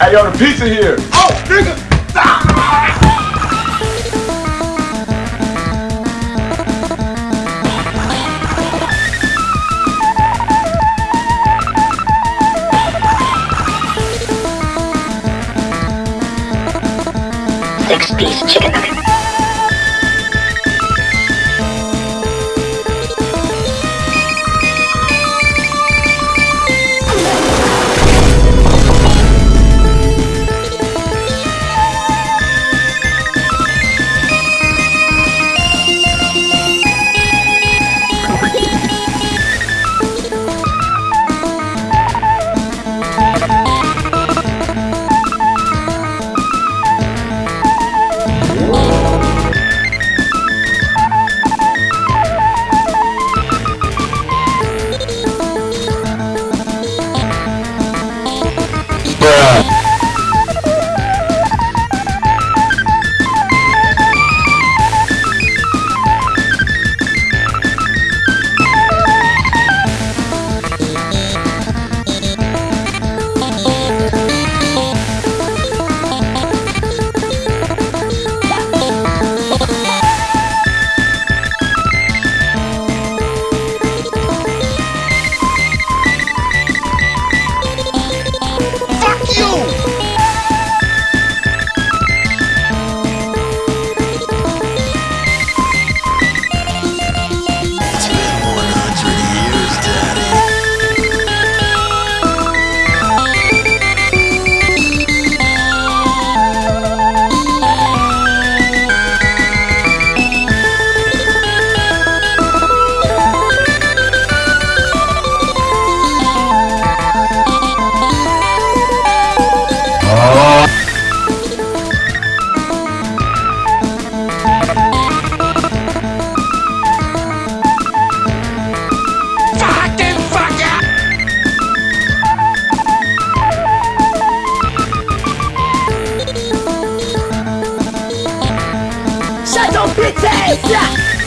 Hey, yo, the pizza here. Oh, nigga. Six piece chicken nugget. You! Ass!